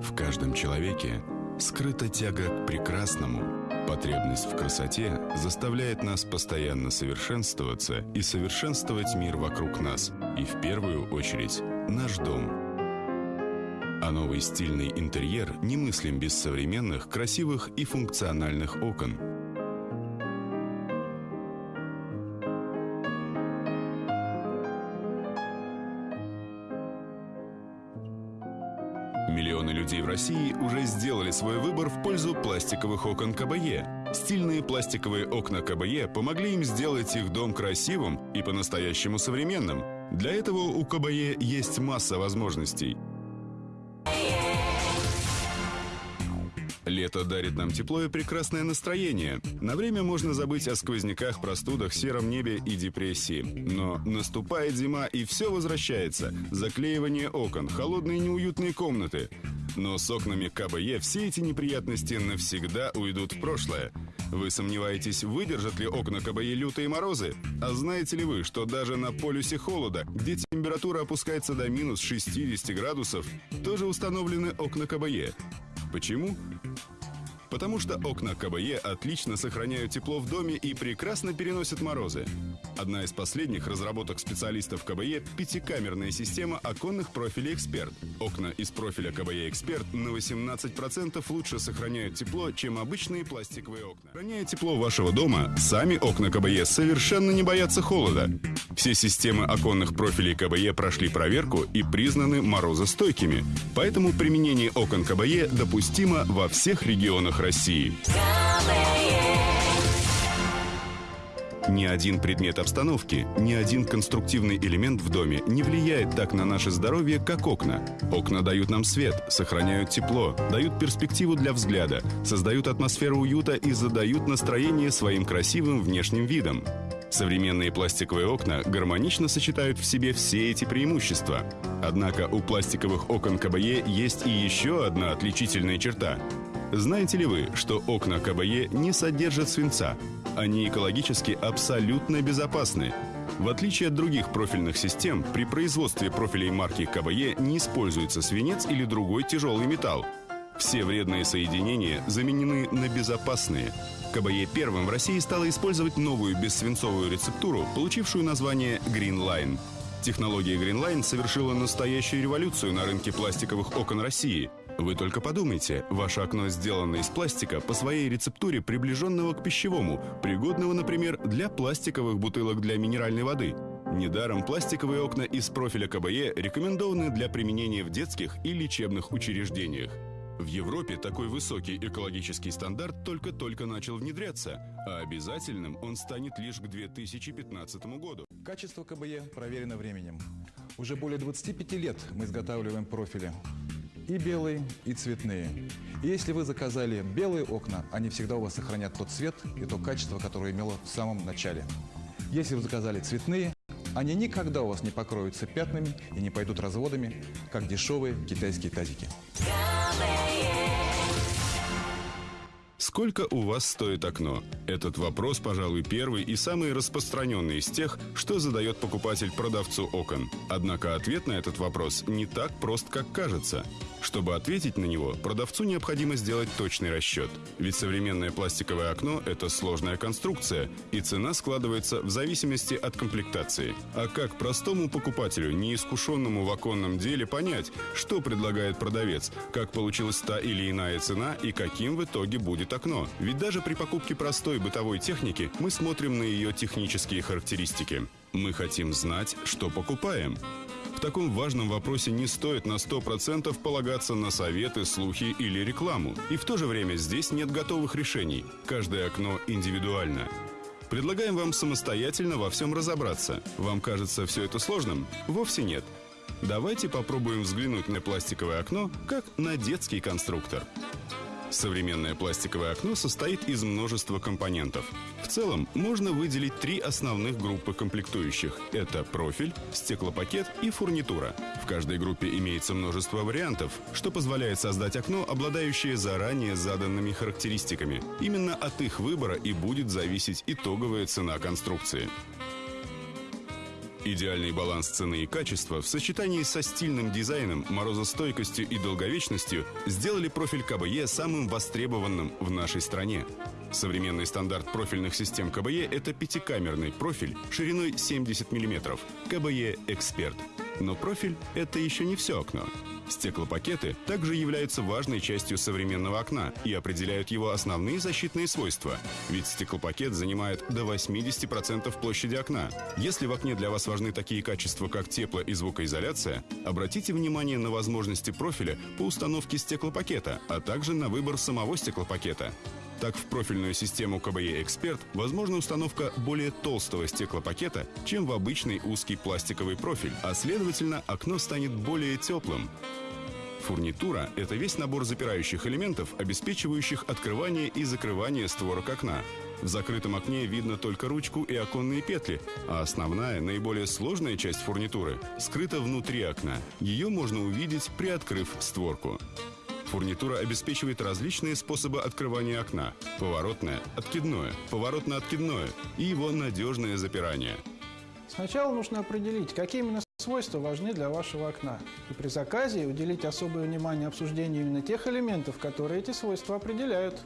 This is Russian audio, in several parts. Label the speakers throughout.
Speaker 1: В каждом человеке скрыта тяга к прекрасному. Потребность в красоте заставляет нас постоянно совершенствоваться и совершенствовать мир вокруг нас, и в первую очередь наш дом. А новый стильный интерьер немыслим без современных, красивых и функциональных окон – Миллионы людей в России уже сделали свой выбор в пользу пластиковых окон КБЕ. Стильные пластиковые окна КБЕ помогли им сделать их дом красивым и по-настоящему современным. Для этого у КБЕ есть масса возможностей – Лето дарит нам тепло и прекрасное настроение. На время можно забыть о сквозняках, простудах, сером небе и депрессии. Но наступает зима, и все возвращается. Заклеивание окон, холодные неуютные комнаты. Но с окнами КБЕ все эти неприятности навсегда уйдут в прошлое. Вы сомневаетесь, выдержат ли окна КБЕ лютые морозы? А знаете ли вы, что даже на полюсе холода, где температура опускается до минус 60 градусов, тоже установлены окна КБЕ? Почему? Потому что окна КБЕ отлично сохраняют тепло в доме и прекрасно переносят морозы. Одна из последних разработок специалистов КБЕ – пятикамерная система оконных профилей «Эксперт». Окна из профиля КБЕ «Эксперт» на 18% лучше сохраняют тепло, чем обычные пластиковые окна. Сохраняя тепло вашего дома, сами окна КБЕ совершенно не боятся холода. Все системы оконных профилей КБЕ прошли проверку и признаны морозостойкими. Поэтому применение окон КБЕ допустимо во всех регионах России. Ни один предмет обстановки, ни один конструктивный элемент в доме не влияет так на наше здоровье, как окна. Окна дают нам свет, сохраняют тепло, дают перспективу для взгляда, создают атмосферу уюта и задают настроение своим красивым внешним видом. Современные пластиковые окна гармонично сочетают в себе все эти преимущества. Однако у пластиковых окон КБЕ есть и еще одна отличительная черта. Знаете ли вы, что окна КБЕ не содержат свинца? Они экологически абсолютно безопасны. В отличие от других профильных систем, при производстве профилей марки КБЕ не используется свинец или другой тяжелый металл. Все вредные соединения заменены на безопасные. КБЕ первым в России стало использовать новую бессвинцовую рецептуру, получившую название Green Line. Технология Green Line совершила настоящую революцию на рынке пластиковых окон России. Вы только подумайте, ваше окно сделано из пластика по своей рецептуре, приближенного к пищевому, пригодного, например, для пластиковых бутылок для минеральной воды. Недаром пластиковые окна из профиля КБЕ рекомендованы для применения в детских и лечебных учреждениях. В Европе такой высокий экологический стандарт только-только начал внедряться, а обязательным он станет лишь к 2015 году.
Speaker 2: Качество КБЕ проверено временем. Уже более 25 лет мы изготавливаем профили. И белые, и цветные. И если вы заказали белые окна, они всегда у вас сохранят тот цвет и то качество, которое имело в самом начале. Если вы заказали цветные, они никогда у вас не покроются пятнами и не пойдут разводами, как дешевые китайские тазики.
Speaker 1: Сколько у вас стоит окно? Этот вопрос, пожалуй, первый и самый распространенный из тех, что задает покупатель продавцу окон. Однако ответ на этот вопрос не так прост, как кажется. Чтобы ответить на него, продавцу необходимо сделать точный расчет. Ведь современное пластиковое окно – это сложная конструкция, и цена складывается в зависимости от комплектации. А как простому покупателю, неискушенному в оконном деле, понять, что предлагает продавец, как получилась та или иная цена и каким в итоге будет окно? Ведь даже при покупке простой бытовой техники мы смотрим на ее технические характеристики. Мы хотим знать, что покупаем. В таком важном вопросе не стоит на 100% полагаться на советы, слухи или рекламу. И в то же время здесь нет готовых решений. Каждое окно индивидуально. Предлагаем вам самостоятельно во всем разобраться. Вам кажется все это сложным? Вовсе нет. Давайте попробуем взглянуть на пластиковое окно как на детский конструктор. Современное пластиковое окно состоит из множества компонентов. В целом, можно выделить три основных группы комплектующих. Это профиль, стеклопакет и фурнитура. В каждой группе имеется множество вариантов, что позволяет создать окно, обладающее заранее заданными характеристиками. Именно от их выбора и будет зависеть итоговая цена конструкции. Идеальный баланс цены и качества в сочетании со стильным дизайном, морозостойкостью и долговечностью сделали профиль КБЕ самым востребованным в нашей стране. Современный стандарт профильных систем КБЕ – это пятикамерный профиль шириной 70 мм. КБЕ «Эксперт». Но профиль – это еще не все окно. Стеклопакеты также являются важной частью современного окна и определяют его основные защитные свойства. Ведь стеклопакет занимает до 80% площади окна. Если в окне для вас важны такие качества, как тепло и звукоизоляция, обратите внимание на возможности профиля по установке стеклопакета, а также на выбор самого стеклопакета. Так, в профильную систему КБЕ «Эксперт» возможна установка более толстого стеклопакета, чем в обычный узкий пластиковый профиль, а следовательно, окно станет более теплым. Фурнитура – это весь набор запирающих элементов, обеспечивающих открывание и закрывание створок окна. В закрытом окне видно только ручку и оконные петли, а основная, наиболее сложная часть фурнитуры скрыта внутри окна. Ее можно увидеть, приоткрыв створку. Фурнитура обеспечивает различные способы открывания окна – поворотное, откидное, поворотно-откидное и его надежное запирание.
Speaker 3: Сначала нужно определить, какие именно свойства важны для вашего окна. И при заказе уделить особое внимание обсуждению именно тех элементов, которые эти свойства определяют.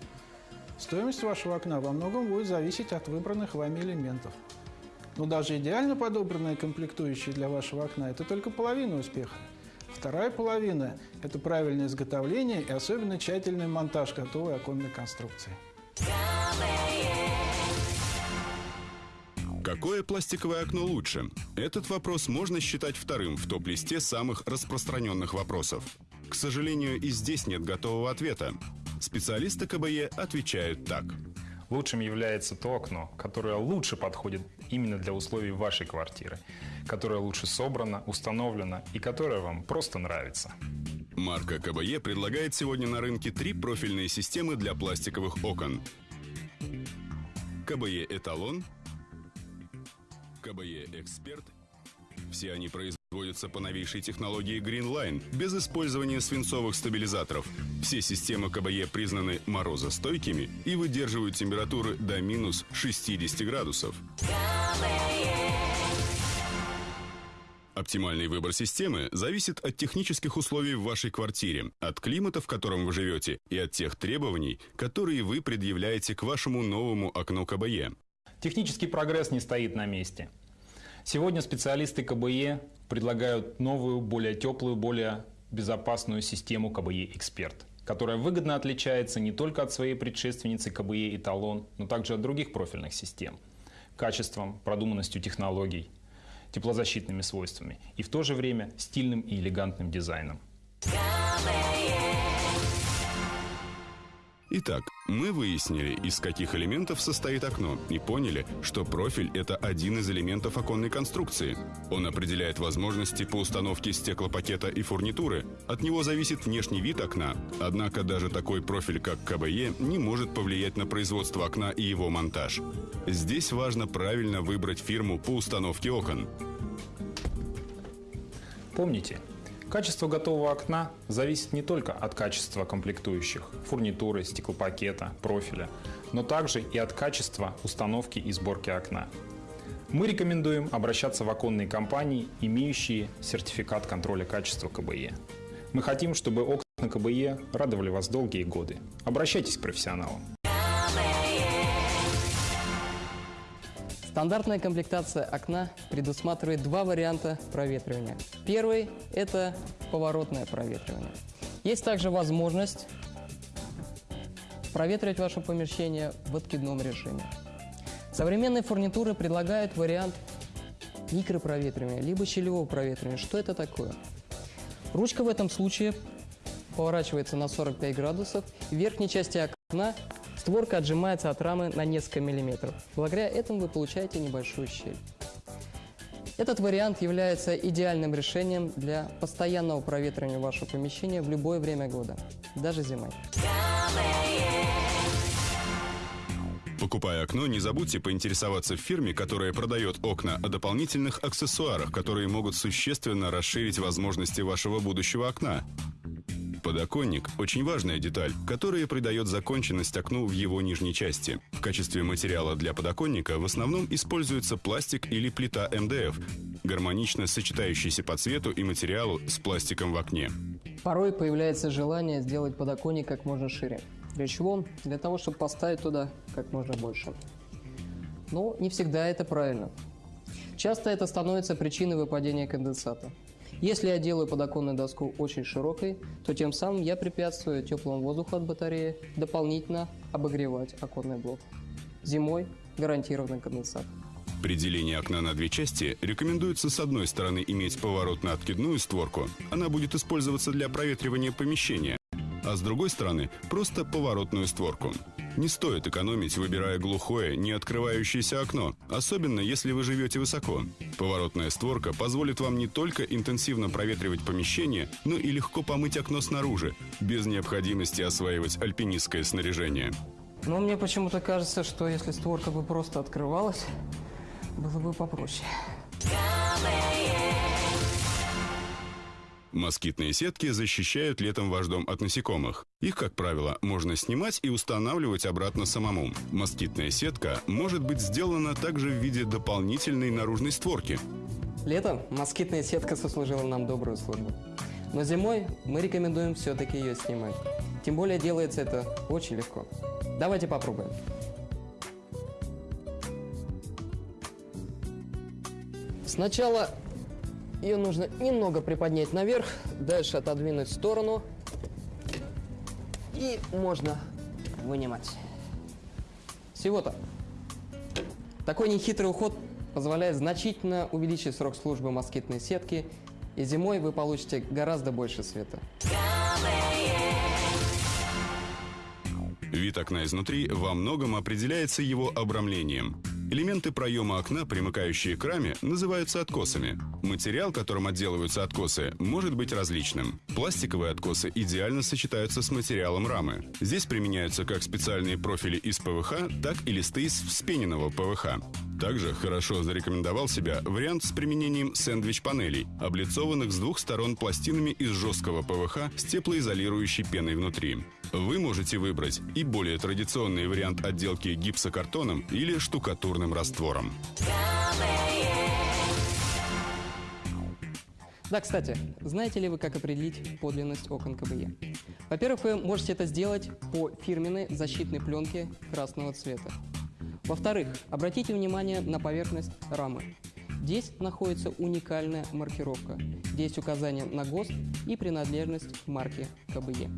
Speaker 3: Стоимость вашего окна во многом будет зависеть от выбранных вами элементов. Но даже идеально подобранные комплектующие для вашего окна – это только половина успеха. Вторая половина – это правильное изготовление и особенно тщательный монтаж готовой оконной конструкции.
Speaker 1: Какое пластиковое окно лучше? Этот вопрос можно считать вторым в топ-листе самых распространенных вопросов. К сожалению, и здесь нет готового ответа. Специалисты КБЕ отвечают так.
Speaker 4: Лучшим является то окно, которое лучше подходит именно для условий вашей квартиры, которое лучше собрано, установлено и которое вам просто нравится.
Speaker 1: Марка КБЕ предлагает сегодня на рынке три профильные системы для пластиковых окон. КБЕ «Эталон», КБЕ «Эксперт». Все они производятся по новейшей технологии Greenline, без использования свинцовых стабилизаторов. Все системы КБЕ признаны морозостойкими и выдерживают температуры до минус 60 градусов. Оптимальный выбор системы зависит от технических условий в вашей квартире, от климата, в котором вы живете, и от тех требований, которые вы предъявляете к вашему новому окну КБЕ.
Speaker 4: Технический прогресс не стоит на месте. Сегодня специалисты КБЕ предлагают новую, более теплую, более безопасную систему КБЕ «Эксперт», которая выгодно отличается не только от своей предшественницы КБЕ «Эталон», но также от других профильных систем – качеством, продуманностью технологий, теплозащитными свойствами и в то же время стильным и элегантным дизайном.
Speaker 1: Итак, мы выяснили, из каких элементов состоит окно, и поняли, что профиль – это один из элементов оконной конструкции. Он определяет возможности по установке стеклопакета и фурнитуры. От него зависит внешний вид окна. Однако даже такой профиль, как КБЕ, не может повлиять на производство окна и его монтаж. Здесь важно правильно выбрать фирму по установке окон.
Speaker 4: Помните, Качество готового окна зависит не только от качества комплектующих, фурнитуры, стеклопакета, профиля, но также и от качества установки и сборки окна. Мы рекомендуем обращаться в оконные компании, имеющие сертификат контроля качества КБЕ. Мы хотим, чтобы окна КБЕ радовали вас долгие годы. Обращайтесь к профессионалам.
Speaker 5: Стандартная комплектация окна предусматривает два варианта проветривания. Первый – это поворотное проветривание. Есть также возможность проветривать ваше помещение в откидном режиме. Современные фурнитуры предлагают вариант микропроветривания, либо щелевого проветривания. Что это такое? Ручка в этом случае поворачивается на 45 градусов, в верхней части окна Створка отжимается от рамы на несколько миллиметров. Благодаря этому вы получаете небольшую щель. Этот вариант является идеальным решением для постоянного проветривания вашего помещения в любое время года, даже зимой.
Speaker 1: Покупая окно, не забудьте поинтересоваться в фирме, которая продает окна, о дополнительных аксессуарах, которые могут существенно расширить возможности вашего будущего окна. Подоконник – очень важная деталь, которая придает законченность окну в его нижней части. В качестве материала для подоконника в основном используется пластик или плита МДФ. гармонично сочетающийся по цвету и материалу с пластиком в окне.
Speaker 5: Порой появляется желание сделать подоконник как можно шире. Для чего? Для того, чтобы поставить туда как можно больше. Но не всегда это правильно. Часто это становится причиной выпадения конденсата. Если я делаю подоконную доску очень широкой, то тем самым я препятствую теплому воздуху от батареи дополнительно обогревать оконный блок. Зимой гарантированный конденсат.
Speaker 1: При делении окна на две части рекомендуется с одной стороны иметь поворот на откидную створку. Она будет использоваться для проветривания помещения. А с другой стороны просто поворотную створку. Не стоит экономить, выбирая глухое, не открывающееся окно, особенно если вы живете высоко. Поворотная створка позволит вам не только интенсивно проветривать помещение, но и легко помыть окно снаружи, без необходимости осваивать альпинистское снаряжение.
Speaker 5: Но мне почему-то кажется, что если створка бы просто открывалась, было бы попроще.
Speaker 1: Москитные сетки защищают летом ваш дом от насекомых. Их, как правило, можно снимать и устанавливать обратно самому. Москитная сетка может быть сделана также в виде дополнительной наружной створки.
Speaker 5: Летом москитная сетка сослужила нам добрую службу. Но зимой мы рекомендуем все-таки ее снимать. Тем более делается это очень легко. Давайте попробуем. Сначала ее нужно немного приподнять наверх, дальше отодвинуть в сторону. И можно вынимать. Всего-то. Такой нехитрый уход позволяет значительно увеличить срок службы москитной сетки, и зимой вы получите гораздо больше света.
Speaker 1: Вид окна изнутри во многом определяется его обрамлением. Элементы проема окна, примыкающие к раме, называются откосами. Материал, которым отделываются откосы, может быть различным. Пластиковые откосы идеально сочетаются с материалом рамы. Здесь применяются как специальные профили из ПВХ, так и листы из вспененного ПВХ. Также хорошо зарекомендовал себя вариант с применением сэндвич-панелей, облицованных с двух сторон пластинами из жесткого ПВХ с теплоизолирующей пеной внутри. Вы можете выбрать и более традиционный вариант отделки гипсокартоном или штукатурным раствором.
Speaker 5: Да, кстати, знаете ли вы, как определить подлинность окон КБЕ? Во-первых, вы можете это сделать по фирменной защитной пленке красного цвета. Во-вторых, обратите внимание на поверхность рамы. Здесь находится уникальная маркировка. Здесь указание на ГОСТ и принадлежность к марке КБЕ.